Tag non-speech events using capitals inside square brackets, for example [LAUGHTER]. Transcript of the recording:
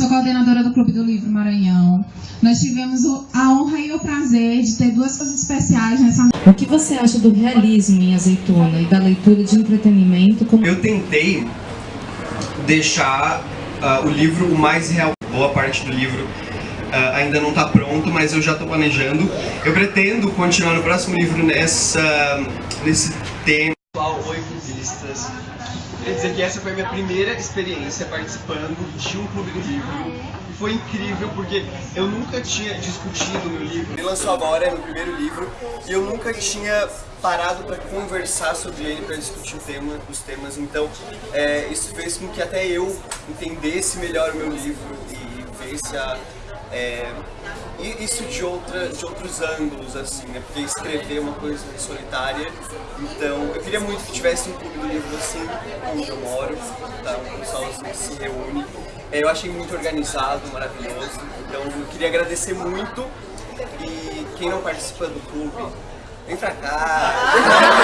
sou coordenadora do Clube do Livro Maranhão. Nós tivemos a honra e o prazer de ter duas coisas especiais nessa O que você acha do realismo em Azeitona e da leitura de entretenimento como... Eu tentei deixar uh, o livro o mais real. Boa parte do livro uh, ainda não está pronto, mas eu já estou planejando. Eu pretendo continuar no próximo livro nessa, nesse tema. Oi, clubistas. Quer dizer que essa foi a minha primeira experiência participando de um clube do livro. E foi incrível porque eu nunca tinha discutido meu livro. Ele lançou agora, é meu primeiro livro, e eu nunca tinha parado para conversar sobre ele, para discutir o tema, os temas. Então, é, isso fez com que até eu entendesse melhor o meu livro e visse a é, isso de, outra, de outros ângulos, assim, né? Porque escrever é uma coisa solitária. Então, eu queria muito que tivesse um clube do livro assim, onde eu moro, tá? Um pessoal assim, se reúne. É, eu achei muito organizado, maravilhoso. Então, eu queria agradecer muito. E quem não participa do clube, vem pra cá! [LAUGHS]